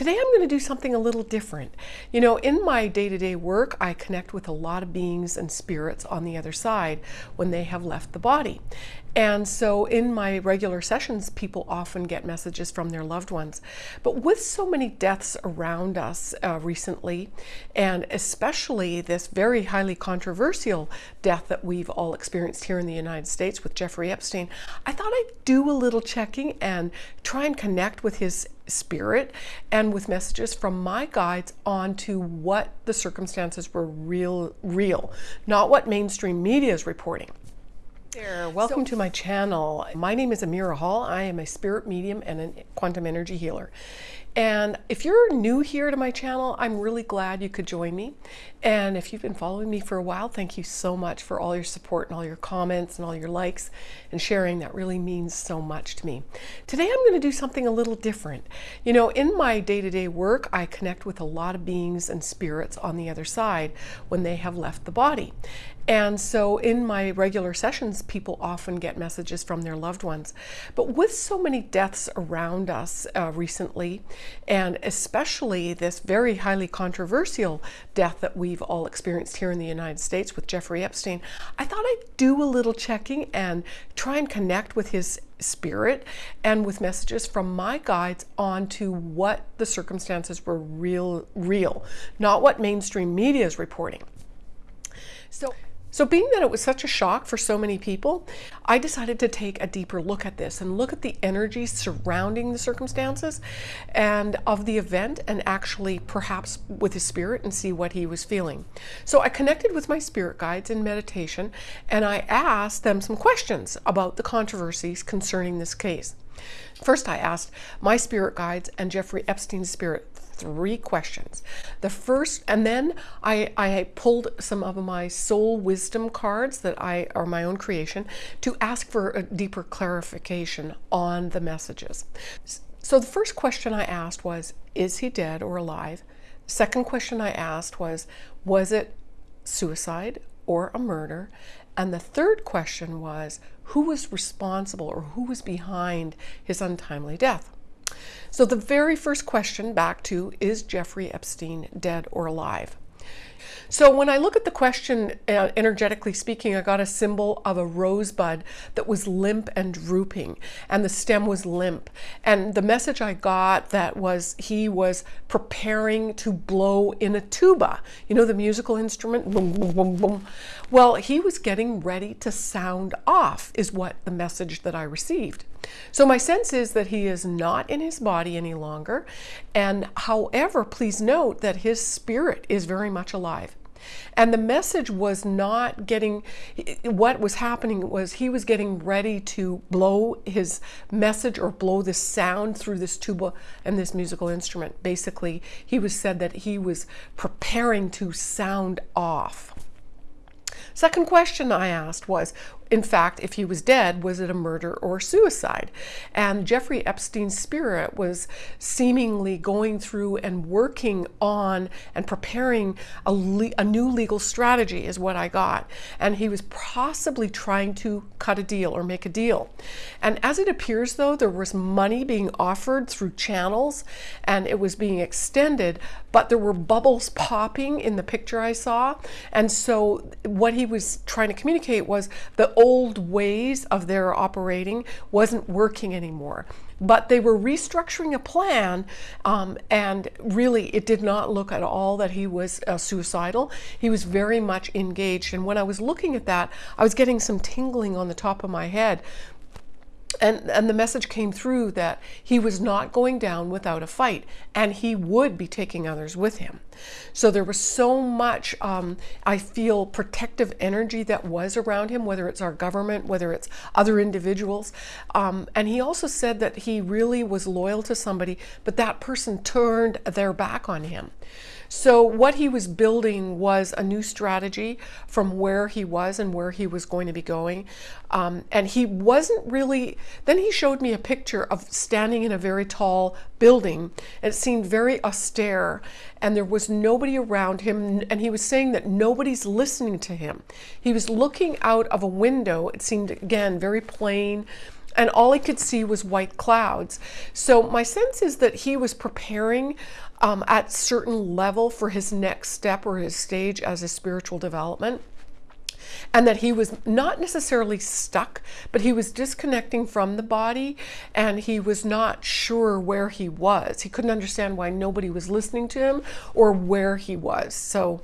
Today I'm going to do something a little different. You know, in my day-to-day work, I connect with a lot of beings and spirits on the other side when they have left the body. And so in my regular sessions, people often get messages from their loved ones. But with so many deaths around us uh, recently, and especially this very highly controversial death that we've all experienced here in the United States with Jeffrey Epstein, I thought I'd do a little checking and try and connect with his spirit and with messages from my guides on to what the circumstances were real, real, not what mainstream media is reporting there, welcome so, to my channel. My name is Amira Hall. I am a spirit medium and a quantum energy healer. And if you're new here to my channel, I'm really glad you could join me. And if you've been following me for a while, thank you so much for all your support and all your comments and all your likes and sharing. That really means so much to me. Today I'm going to do something a little different. You know, in my day-to-day work, I connect with a lot of beings and spirits on the other side when they have left the body. And so in my regular sessions, people often get messages from their loved ones. But with so many deaths around us uh, recently, and especially this very highly controversial death that we've all experienced here in the United States with Jeffrey Epstein, I thought I'd do a little checking and try and connect with his spirit and with messages from my guides on to what the circumstances were real, real, not what mainstream media is reporting. So so being that it was such a shock for so many people, I decided to take a deeper look at this and look at the energy surrounding the circumstances and of the event and actually perhaps with his spirit and see what he was feeling. So I connected with my spirit guides in meditation and I asked them some questions about the controversies concerning this case. First, I asked my spirit guides and Jeffrey Epstein's spirit three questions. The first, and then I, I pulled some of my soul wisdom cards that I are my own creation to ask for a deeper clarification on the messages. So the first question I asked was, is he dead or alive? Second question I asked was, was it suicide or a murder? And the third question was, who was responsible or who was behind his untimely death? So the very first question back to, is Jeffrey Epstein dead or alive? So when I look at the question, uh, energetically speaking, I got a symbol of a rosebud that was limp and drooping, and the stem was limp. And the message I got that was he was preparing to blow in a tuba, you know, the musical instrument. Well, he was getting ready to sound off, is what the message that I received. So my sense is that he is not in his body any longer. And however, please note that his spirit is very much alive. And the message was not getting, what was happening was he was getting ready to blow his message or blow this sound through this tuba and this musical instrument. Basically, he was said that he was preparing to sound off. Second question I asked was, in fact, if he was dead, was it a murder or suicide? And Jeffrey Epstein's spirit was seemingly going through and working on and preparing a, a, new legal strategy is what I got. And he was possibly trying to cut a deal or make a deal. And as it appears though, there was money being offered through channels and it was being extended, but there were bubbles popping in the picture I saw. And so what he was trying to communicate was the old ways of their operating wasn't working anymore. But they were restructuring a plan, um, and really it did not look at all that he was uh, suicidal. He was very much engaged. And when I was looking at that, I was getting some tingling on the top of my head and, and the message came through that he was not going down without a fight and he would be taking others with him. So there was so much, um, I feel, protective energy that was around him, whether it's our government, whether it's other individuals. Um, and he also said that he really was loyal to somebody, but that person turned their back on him. So what he was building was a new strategy from where he was and where he was going to be going. Um, and he wasn't really, then he showed me a picture of standing in a very tall building. It seemed very austere and there was nobody around him. And he was saying that nobody's listening to him. He was looking out of a window. It seemed, again, very plain and all he could see was white clouds. So my sense is that he was preparing um, at certain level for his next step or his stage as a spiritual development and that he was not necessarily stuck, but he was disconnecting from the body and he was not sure where he was. He couldn't understand why nobody was listening to him or where he was. So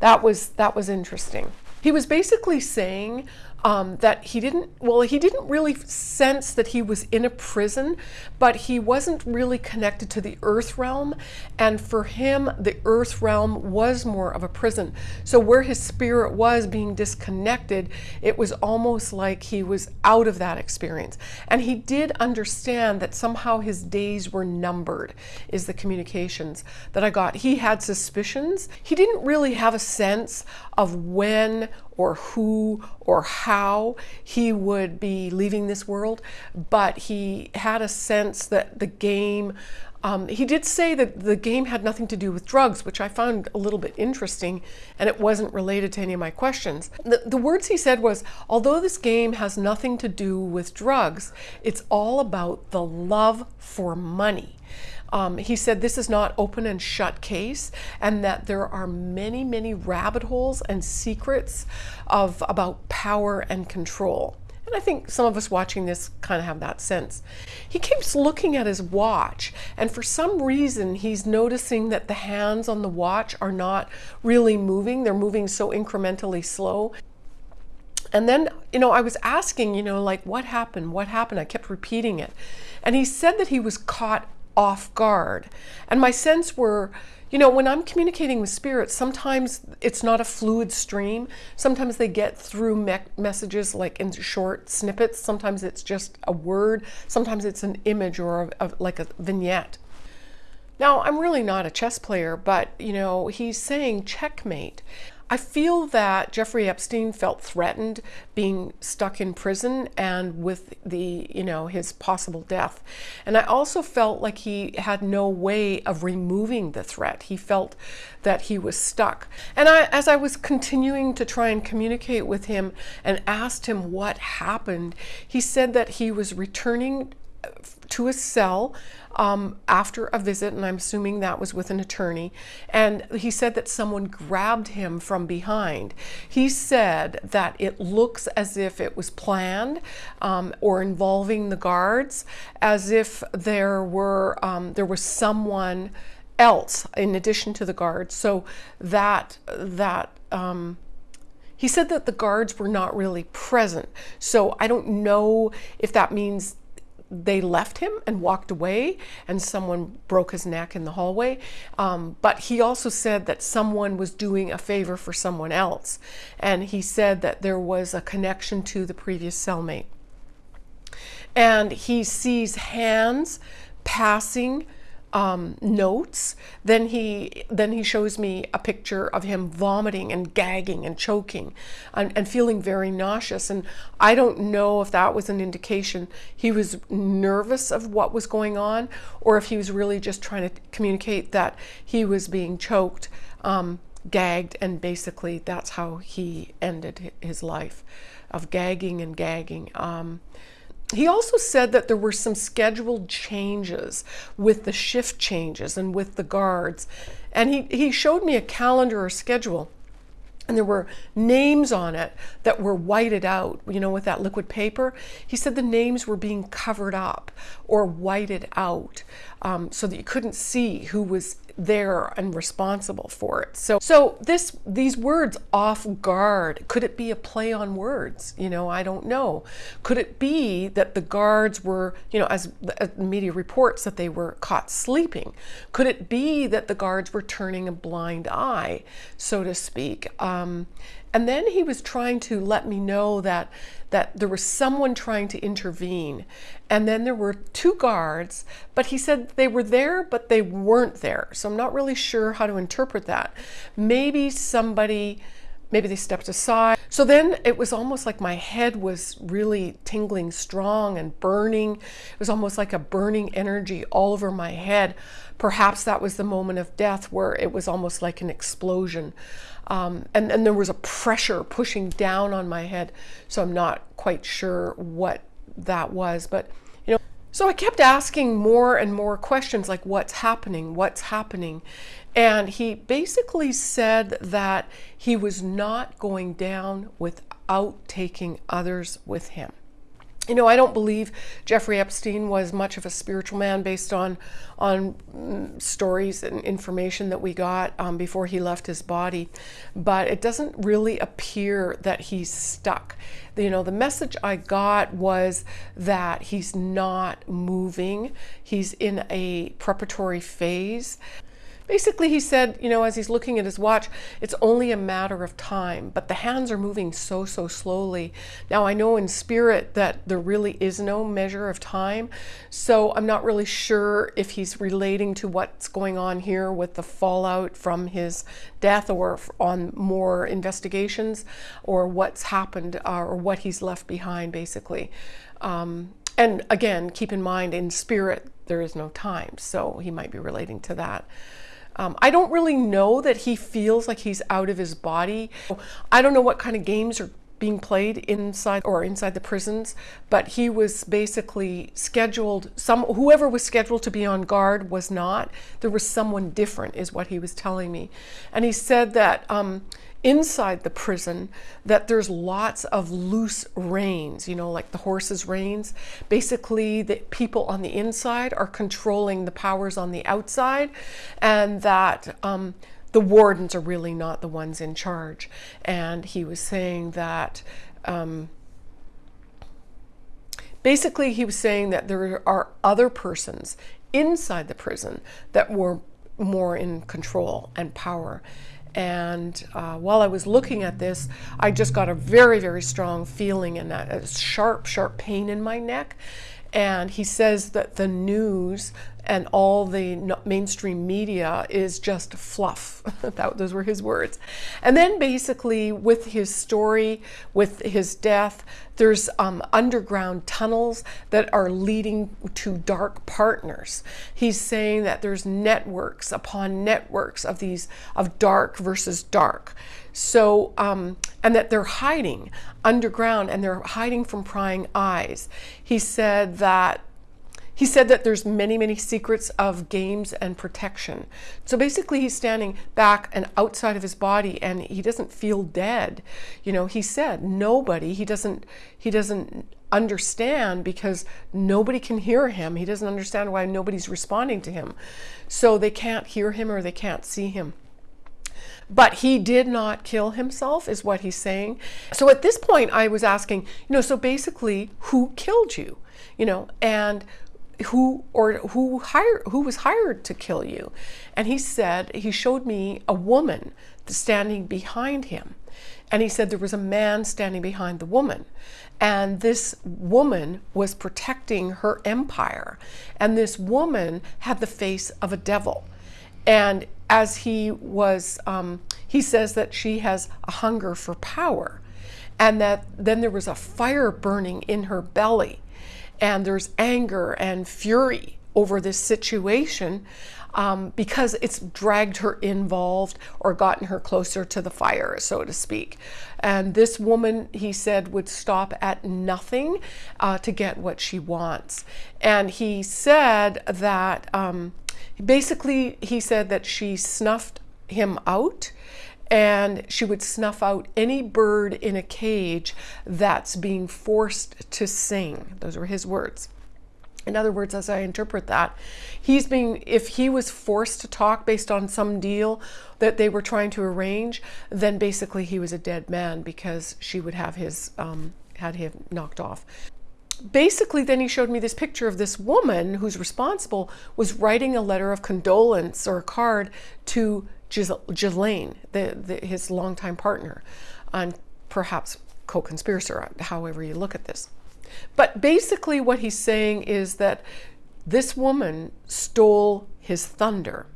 that was that was interesting. He was basically saying um, that he didn't, well, he didn't really sense that he was in a prison, but he wasn't really connected to the earth realm. And for him, the earth realm was more of a prison. So where his spirit was being disconnected, it was almost like he was out of that experience. And he did understand that somehow his days were numbered, is the communications that I got. He had suspicions. He didn't really have a sense of when or who or how he would be leaving this world, but he had a sense that the game. Um, he did say that the game had nothing to do with drugs, which I found a little bit interesting, and it wasn't related to any of my questions. The, the words he said was, although this game has nothing to do with drugs, it's all about the love for money. Um, he said this is not open and shut case and that there are many, many rabbit holes and secrets of about power and control. And I think some of us watching this kind of have that sense. He keeps looking at his watch, and for some reason, he's noticing that the hands on the watch are not really moving. They're moving so incrementally slow. And then, you know, I was asking, you know, like, what happened? What happened? I kept repeating it. And he said that he was caught off guard. And my sense were, you know, when I'm communicating with spirits, sometimes it's not a fluid stream. Sometimes they get through me messages like in short snippets. Sometimes it's just a word. Sometimes it's an image or a, a, like a vignette. Now, I'm really not a chess player, but, you know, he's saying checkmate. I feel that Jeffrey Epstein felt threatened being stuck in prison and with the, you know, his possible death. And I also felt like he had no way of removing the threat. He felt that he was stuck. And I, as I was continuing to try and communicate with him and asked him what happened, he said that he was returning to a cell um, after a visit, and I'm assuming that was with an attorney. And he said that someone grabbed him from behind. He said that it looks as if it was planned um, or involving the guards, as if there were um, there was someone else in addition to the guards. So that that. Um, he said that the guards were not really present. So I don't know if that means they left him and walked away, and someone broke his neck in the hallway. Um, but he also said that someone was doing a favor for someone else. And he said that there was a connection to the previous cellmate. And he sees hands passing um, notes. Then he then he shows me a picture of him vomiting and gagging and choking and, and, feeling very nauseous. And I don't know if that was an indication he was nervous of what was going on or if he was really just trying to communicate that he was being choked, um, gagged, and basically that's how he ended his life of gagging and gagging. Um, he also said that there were some scheduled changes with the shift changes and with the guards. And he, he showed me a calendar or schedule and there were names on it that were whited out, you know, with that liquid paper. He said the names were being covered up or whited out um, so that you couldn't see who was there and responsible for it. So, so this these words off guard, could it be a play on words? You know, I don't know. Could it be that the guards were, you know, as, as media reports that they were caught sleeping? Could it be that the guards were turning a blind eye, so to speak? Um, and then he was trying to let me know that that there was someone trying to intervene. And then there were two guards, but he said they were there, but they weren't there. So I'm not really sure how to interpret that. Maybe somebody maybe they stepped aside. So then it was almost like my head was really tingling strong and burning. It was almost like a burning energy all over my head. Perhaps that was the moment of death where it was almost like an explosion. Um, and, and there was a pressure pushing down on my head. So I'm not quite sure what that was. But, you know, so I kept asking more and more questions like, what's happening? What's happening? And he basically said that he was not going down without taking others with him. You know, I don't believe Jeffrey Epstein was much of a spiritual man based on on mm, stories and information that we got um, before he left his body, but it doesn't really appear that he's stuck. You know, the message I got was that he's not moving. He's in a preparatory phase. Basically, he said, you know, as he's looking at his watch, it's only a matter of time, but the hands are moving so, so slowly. Now, I know in spirit that there really is no measure of time, so I'm not really sure if he's relating to what's going on here with the fallout from his death or on more investigations or what's happened uh, or what he's left behind, basically. Um, and again, keep in mind, in spirit, there is no time, so he might be relating to that. Um, I don't really know that he feels like he's out of his body. I don't know what kind of games are being played inside or inside the prisons, but he was basically scheduled some whoever was scheduled to be on guard was not. There was someone different is what he was telling me. And he said that um, inside the prison that there's lots of loose reins, you know, like the horse's reins. Basically, the people on the inside are controlling the powers on the outside, and that um, the wardens are really not the ones in charge. And he was saying that. Um, basically, he was saying that there are other persons inside the prison that were more in control and power. And uh, while I was looking at this, I just got a very, very strong feeling and that a sharp, sharp pain in my neck. And he says that the news and all the mainstream media is just fluff. that, those were his words. And then basically, with his story, with his death, there's um, underground tunnels that are leading to dark partners. He's saying that there's networks upon networks of these of dark versus dark. So, um, and that they're hiding underground and they're hiding from prying eyes. He said that he said that there's many, many secrets of games and protection. So basically, he's standing back and outside of his body, and he doesn't feel dead. You know, he said nobody. He doesn't. He doesn't understand because nobody can hear him. He doesn't understand why nobody's responding to him. So they can't hear him or they can't see him. But he did not kill himself, is what he's saying. So at this point, I was asking, you know, so basically, who killed you? You know, and who or who hired who was hired to kill you? And he said he showed me a woman standing behind him. And he said there was a man standing behind the woman. And this woman was protecting her empire. And this woman had the face of a devil. And as he was um, he says that she has a hunger for power and that then there was a fire burning in her belly and there's anger and fury over this situation um, because it's dragged her involved or gotten her closer to the fire, so to speak. And this woman, he said, would stop at nothing uh, to get what she wants. And he said that um, basically, he said that she snuffed him out and she would snuff out any bird in a cage that's being forced to sing. Those were his words. In other words, as I interpret that, he's being, if he was forced to talk based on some deal that they were trying to arrange, then basically he was a dead man because she would have his, um, had him knocked off basically then he showed me this picture of this woman who's responsible was writing a letter of condolence or a card to Ghislaine, the, the, his longtime partner, and perhaps co-conspirator, however you look at this. But basically what he's saying is that this woman stole his thunder.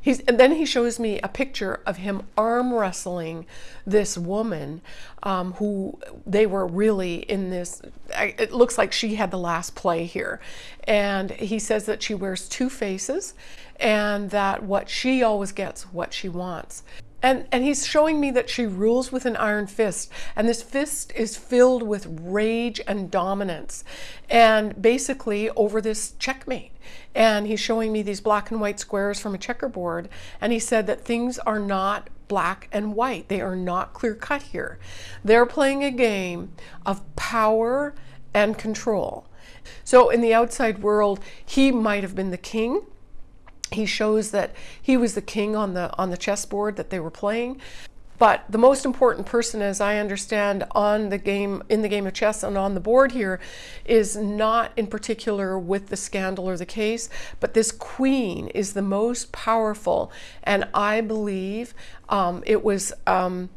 He's, and then he shows me a picture of him arm wrestling this woman um, who they were really in this. It looks like she had the last play here. And he says that she wears two faces and that what she always gets what she wants. And, and he's showing me that she rules with an iron fist. And this fist is filled with rage and dominance. And basically over this checkmate. And he's showing me these black and white squares from a checkerboard. And he said that things are not black and white. They are not clear cut here. They're playing a game of power and control. So in the outside world, he might have been the king he shows that he was the king on the on the chessboard that they were playing. But the most important person, as I understand, on the game in the game of chess and on the board here, is not in particular with the scandal or the case, but this queen is the most powerful, and I believe um, it was. Um,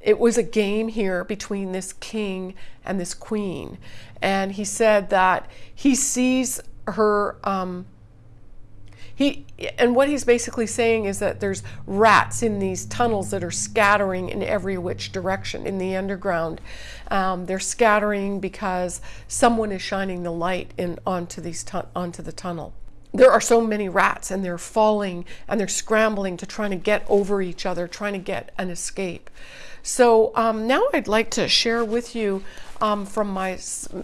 it was a game here between this king and this queen. And he said that he sees her um, he and what he's basically saying is that there's rats in these tunnels that are scattering in every which direction in the underground. Um, they're scattering because someone is shining the light in onto these onto the tunnel there are so many rats and they're falling and they're scrambling to trying to get over each other, trying to get an escape. So um, now I'd like to share with you um, from my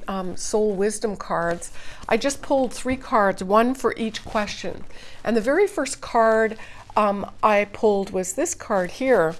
um, soul wisdom cards. I just pulled three cards, one for each question. And the very first card um, I pulled was this card here.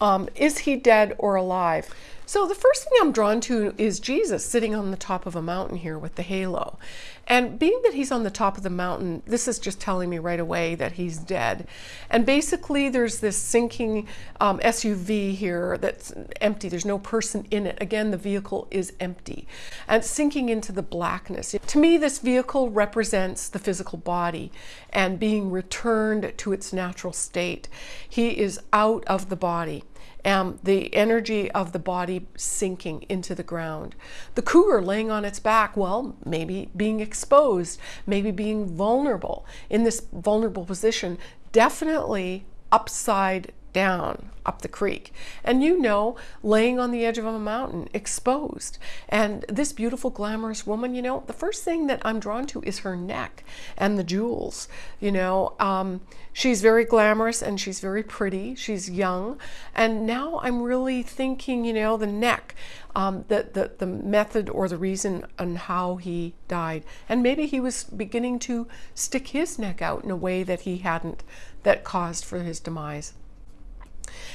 Um, is he dead or alive? So the first thing I'm drawn to is Jesus sitting on the top of a mountain here with the halo. And being that he's on the top of the mountain, this is just telling me right away that he's dead. And basically there's this sinking um, SUV here that's empty. There's no person in it. Again, the vehicle is empty and sinking into the blackness. To me, this vehicle represents the physical body and being returned to its natural state. He is out of the body um, the energy of the body sinking into the ground. The cougar laying on its back, well, maybe being exposed, maybe being vulnerable. In this vulnerable position, definitely upside down up the creek. And you know, laying on the edge of a mountain, exposed. And this beautiful, glamorous woman, you know, the first thing that I'm drawn to is her neck and the jewels. You know, um, she's very glamorous and she's very pretty. She's young. And now I'm really thinking, you know, the neck, um, the, the, the method or the reason on how he died. And maybe he was beginning to stick his neck out in a way that he hadn't, that caused for his demise.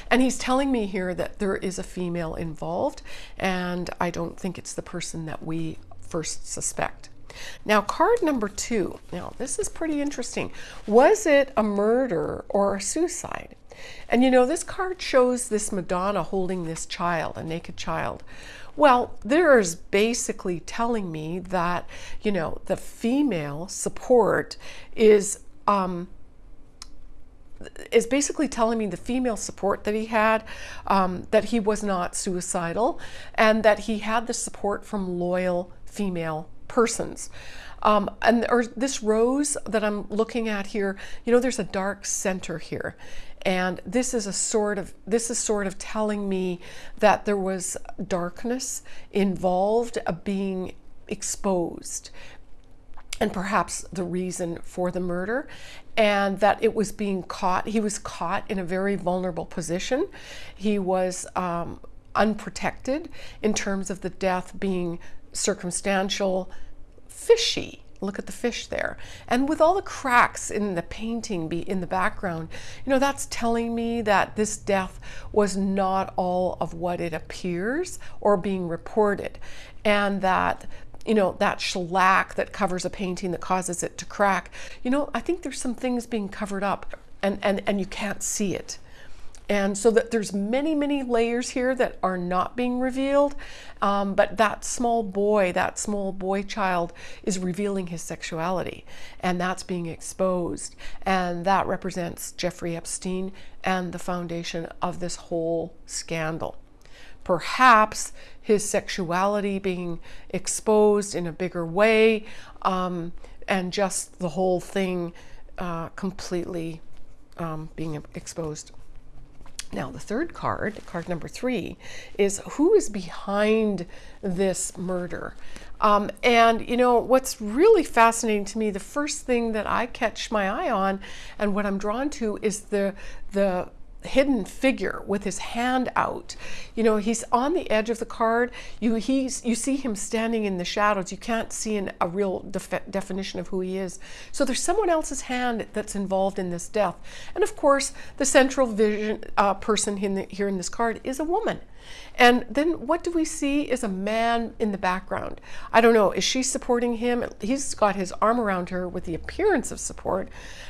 And he's telling me here that there is a female involved, and I don't think it's the person that we first suspect. Now, card number two. Now, this is pretty interesting. Was it a murder or a suicide? And you know, this card shows this Madonna holding this child, a naked child. Well, there's basically telling me that, you know, the female support is um, is basically telling me the female support that he had, um, that he was not suicidal, and that he had the support from loyal female persons. Um, and or this rose that I'm looking at here, you know, there's a dark center here. And this is a sort of this is sort of telling me that there was darkness involved, of being exposed, and perhaps the reason for the murder and that it was being caught he was caught in a very vulnerable position. He was um, unprotected in terms of the death being circumstantial fishy. Look at the fish there. And with all the cracks in the painting be in the background you know that's telling me that this death was not all of what it appears or being reported and that you know, that shellac that covers a painting that causes it to crack. You know, I think there's some things being covered up and, and, and you can't see it. And so that there's many, many layers here that are not being revealed. Um, but that small boy, that small boy child is revealing his sexuality and that's being exposed. And that represents Jeffrey Epstein and the foundation of this whole scandal perhaps his sexuality being exposed in a bigger way, um, and just the whole thing uh, completely um, being exposed. Now, the third card, card number three, is who is behind this murder? Um, and you know, what's really fascinating to me, the first thing that I catch my eye on and what I'm drawn to is the, the hidden figure with his hand out. You know, he's on the edge of the card. You he's you see him standing in the shadows. You can't see an, a real def definition of who he is. So there's someone else's hand that's involved in this death. And of course, the central vision uh, person in the, here in this card is a woman. And then what do we see is a man in the background. I don't know, is she supporting him? He's got his arm around her with the appearance of support.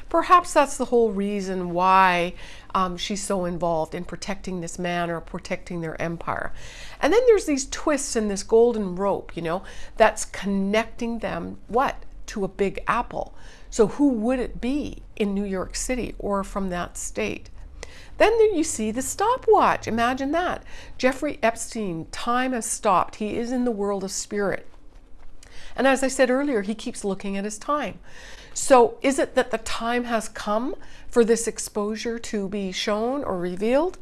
Perhaps that's the whole reason why um, she's so involved in protecting this man or protecting their empire. And then there's these twists in this golden rope, you know, that's connecting them, what? To a big apple. So who would it be in New York City or from that state? Then you see the stopwatch. Imagine that. Jeffrey Epstein, time has stopped. He is in the world of spirit. And as I said earlier, he keeps looking at his time. So is it that the time has come for this exposure to be shown or revealed?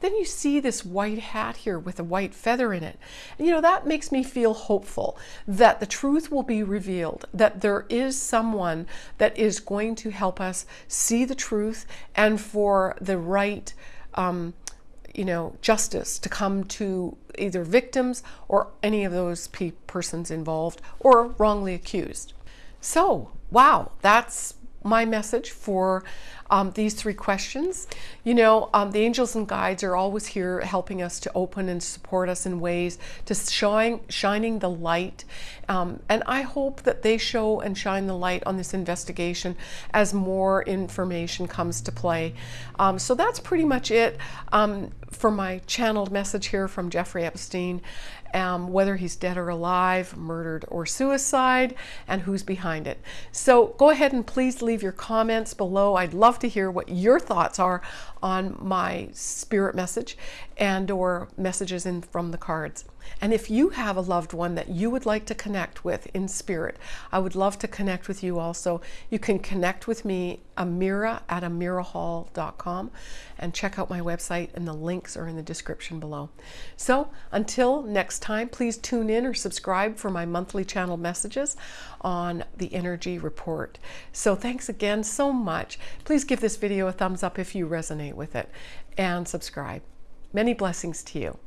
Then you see this white hat here with a white feather in it. You know, that makes me feel hopeful that the truth will be revealed, that there is someone that is going to help us see the truth and for the right, um, you know, justice to come to either victims or any of those pe persons involved or wrongly accused. So, wow, that's my message for um, these three questions. You know, um, the angels and guides are always here helping us to open and support us in ways to shine, shining the light. Um, and I hope that they show and shine the light on this investigation as more information comes to play. Um, so that's pretty much it um, for my channeled message here from Jeffrey Epstein um, whether he's dead or alive, murdered or suicide, and who's behind it. So go ahead and please leave your comments below. I'd love to hear what your thoughts are on my spirit message and or messages in from the cards. And if you have a loved one that you would like to connect with in spirit, I would love to connect with you also. You can connect with me, Amira at amirahall.com, and check out my website, and the links are in the description below. So until next time, please tune in or subscribe for my monthly channel messages on the Energy Report. So thanks again so much. Please give this video a thumbs up if you resonate with it, and subscribe. Many blessings to you.